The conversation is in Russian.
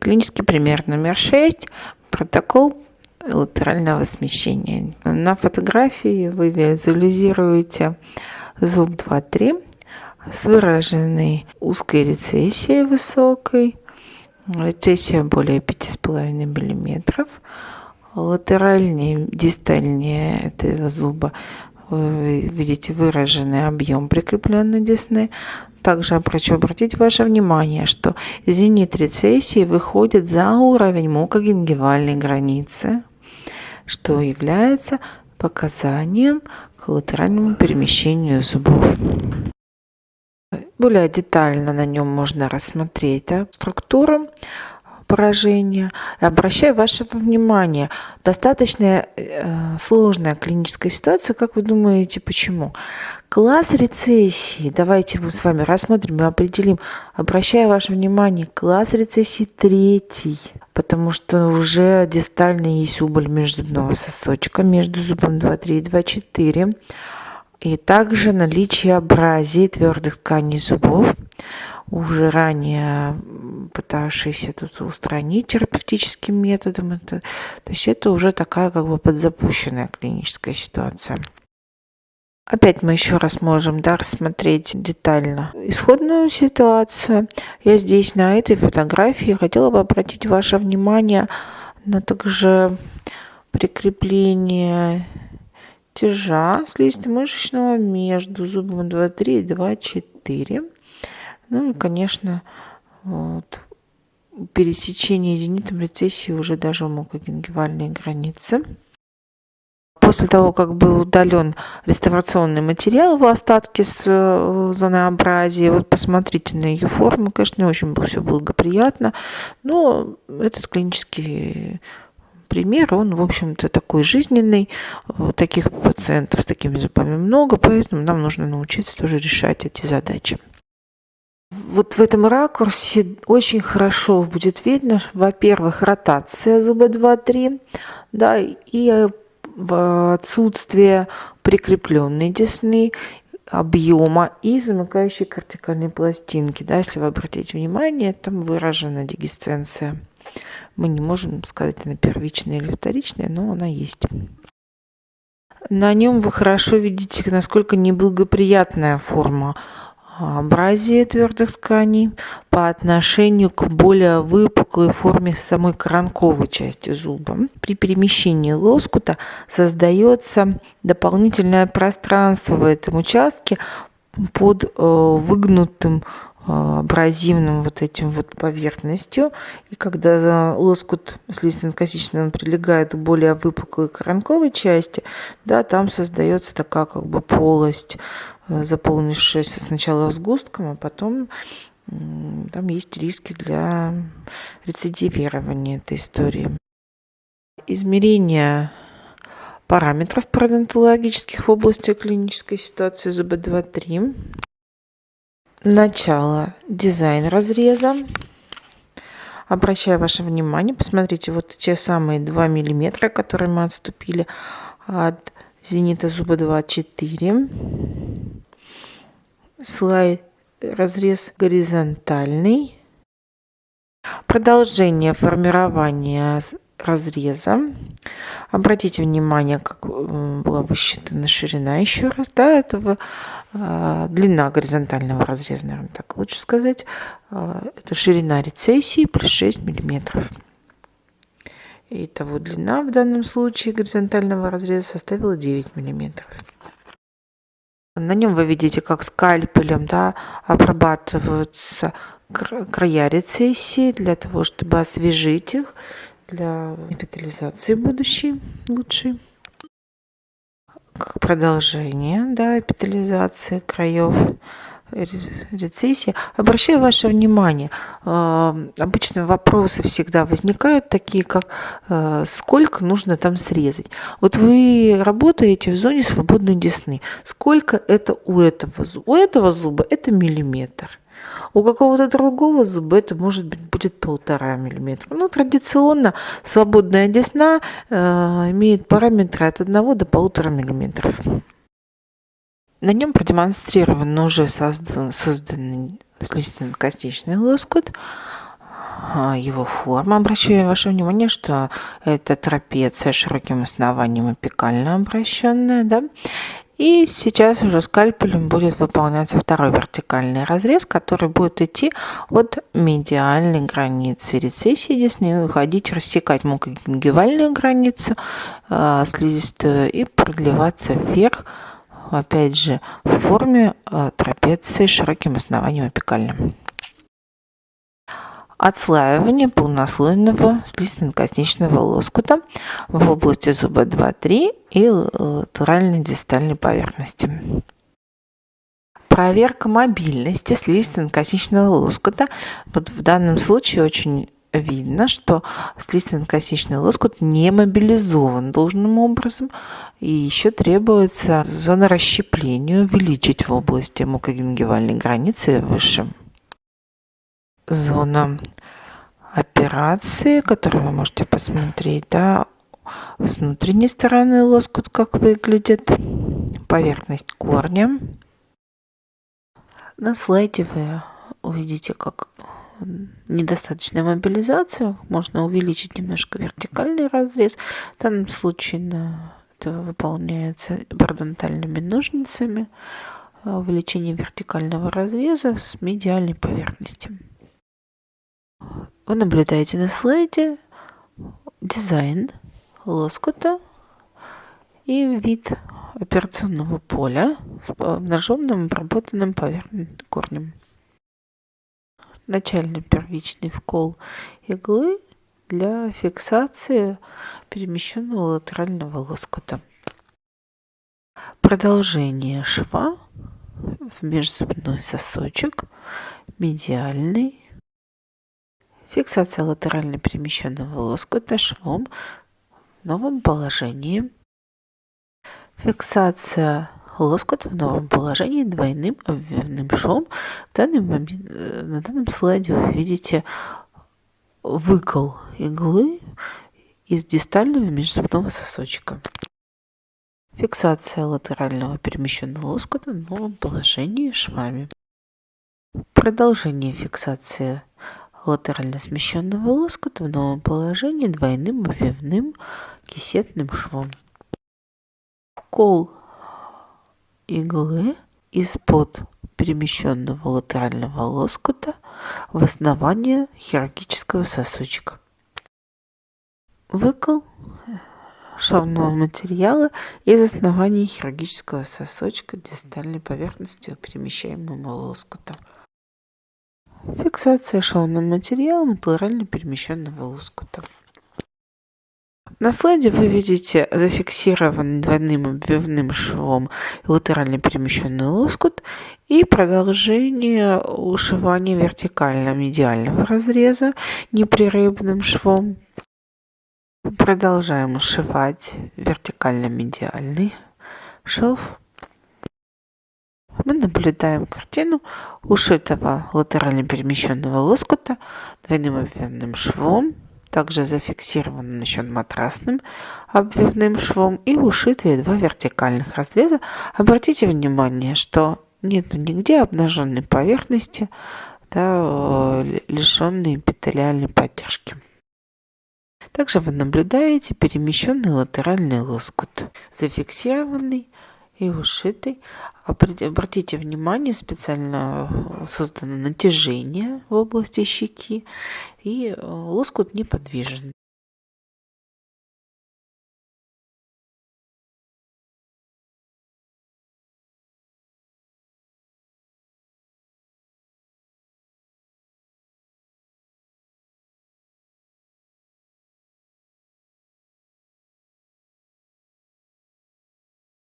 Клинический пример номер 6. Протокол латерального смещения. На фотографии вы визуализируете зуб 2-3 с выраженной узкой рецессией высокой, рецессия более 5,5 мм, латеральнее, дистальнее этого зуба вы видите выраженный объем прикрепленной десны. Также хочу обратить ваше внимание, что зенит рецессии выходит за уровень мукогенгивальной границы, что является показанием к латеральному перемещению зубов. Более детально на нем можно рассмотреть структуру поражения. Обращаю ваше внимание, достаточно э, сложная клиническая ситуация. Как вы думаете, почему? Класс рецессии, давайте мы с вами рассмотрим и определим. Обращаю ваше внимание, класс рецессии третий, потому что уже дистально есть убыль межзубного сосочка между зубом 2,3 и 2,4. И также наличие абразии твердых тканей зубов уже ранее пытавшиеся тут устранить терапевтическим методом. Это, то есть это уже такая как бы подзапущенная клиническая ситуация. Опять мы еще раз можем да, рассмотреть детально исходную ситуацию. Я здесь на этой фотографии хотела бы обратить ваше внимание на также прикрепление тяжа слизисто-мышечного между зубом 2,3 и 2,4. Ну и, конечно, вот, пересечение зенитом рецессии уже даже мукогенгивальные границы. После того, как был удален реставрационный материал в остатке с э, зонообразии, вот посмотрите на ее форму, конечно, не очень было все благоприятно, но этот клинический пример, он, в общем-то, такой жизненный. Таких пациентов с такими зубами много, поэтому нам нужно научиться тоже решать эти задачи вот в этом ракурсе очень хорошо будет видно, во-первых, ротация зуба 2-3, да, и отсутствие прикрепленной десны, объема и замыкающей кортикальной пластинки. Да, если вы обратите внимание, там выражена дегисценция. Мы не можем сказать, она первичная или вторичная, но она есть. На нем вы хорошо видите, насколько неблагоприятная форма абразии твердых тканей по отношению к более выпуклой форме самой коронковой части зуба. При перемещении лоскута создается дополнительное пространство в этом участке под э, выгнутым э, абразивным вот этим вот поверхностью. И когда лоскут слизистно-косичный он прилегает к более выпуклой коронковой части, да, там создается такая как бы полость заполнившаяся сначала сгустком, а потом там есть риски для рецидивирования этой истории. Измерение параметров пародонтологических в области клинической ситуации ЗБ2-3. Начало. Дизайн разреза. Обращаю ваше внимание, посмотрите, вот те самые 2 миллиметра, которые мы отступили от зенита зуба 2-4 слайд разрез горизонтальный. Продолжение формирования разреза. Обратите внимание, как была высчитана ширина еще раз, да, этого э, длина горизонтального разреза, наверное, так лучше сказать. Э, это ширина рецессии плюс 6 миллиметров. Итого длина в данном случае горизонтального разреза составила 9 миллиметров. На нем вы видите, как скальпелем да, обрабатываются края рецессии для того, чтобы освежить их для эпитализации будущей лучшей. Как продолжение да, эпитализации краев рецессии. Обращаю ваше внимание, э, обычно вопросы всегда возникают такие, как э, сколько нужно там срезать. Вот вы работаете в зоне свободной десны. Сколько это у этого зуба? У этого зуба это миллиметр. У какого-то другого зуба это может быть будет полтора миллиметра. Ну, традиционно свободная десна э, имеет параметры от 1 до полутора миллиметров. На нем продемонстрирован уже создан, созданный слизистно-костичный лоскут. а, его форма. Обращаю ваше внимание, что это трапеция широким основанием апикально обращенная, да. И сейчас уже скальпелем будет выполняться второй вертикальный разрез, который будет идти от медиальной границы рецессии десны, уходить, рассекать мукогенгивальную границу э, слизистую и продлеваться вверх, опять же, в форме э, трапеции с широким основанием апикальным отслаивание полнослойного слизистно-косничного лоскута в области зуба 2-3 и латеральной дистальной поверхности. Проверка мобильности слизистно-косничного лоскута. Вот в данном случае очень видно, что слизистно-косничный лоскут не мобилизован должным образом, и еще требуется зона расщепления увеличить в области мукогенгивальной границы выше зона операции, которую вы можете посмотреть, да, с внутренней стороны лоскут как выглядит, поверхность корня. На слайде вы увидите, как недостаточная мобилизация, можно увеличить немножко вертикальный разрез. В данном случае на это выполняется парадонтальными ножницами увеличение вертикального разреза с медиальной поверхности. Вы наблюдаете на слайде дизайн лоскута и вид операционного поля с обнаженным обработанным поверхностным корнем. Начальный первичный вкол иглы для фиксации перемещенного латерального лоскута. Продолжение шва в межзубной сосочек, медиальный Фиксация латерально перемещенного лоскута швом в новом положении. Фиксация лоскута в новом положении двойным обвивным швом. В данный момент, э, на данном слайде вы видите выкол иглы из дистального межзубного сосочка. Фиксация латерального перемещенного лоскута в новом положении швами. Продолжение фиксации латерально смещенного лоскута в новом положении двойным обвивным кисетным швом. Кол иглы из-под перемещенного латерального лоскута в основание хирургического сосочка. Выкол шовного материала из основания хирургического сосочка дистальной поверхности перемещаемого лоскута. Фиксация шовным материалом латерально перемещенного лоскута. На слайде вы видите зафиксированный двойным обвивным швом латерально перемещенный лоскут и продолжение ушивания вертикально-медиального разреза непрерывным швом. Продолжаем ушивать вертикально-медиальный шов мы наблюдаем картину ушитого латерально перемещенного лоскута двойным обвивным швом, также зафиксированным еще матрасным обвивным швом и ушитые два вертикальных разреза. Обратите внимание, что нет нигде обнаженной поверхности, да, лишенной эпителиальной поддержки. Также вы наблюдаете перемещенный латеральный лоскут, зафиксированный и ушитый. Обратите внимание, специально э, создано натяжение в области щеки, и э, лоскут неподвижен.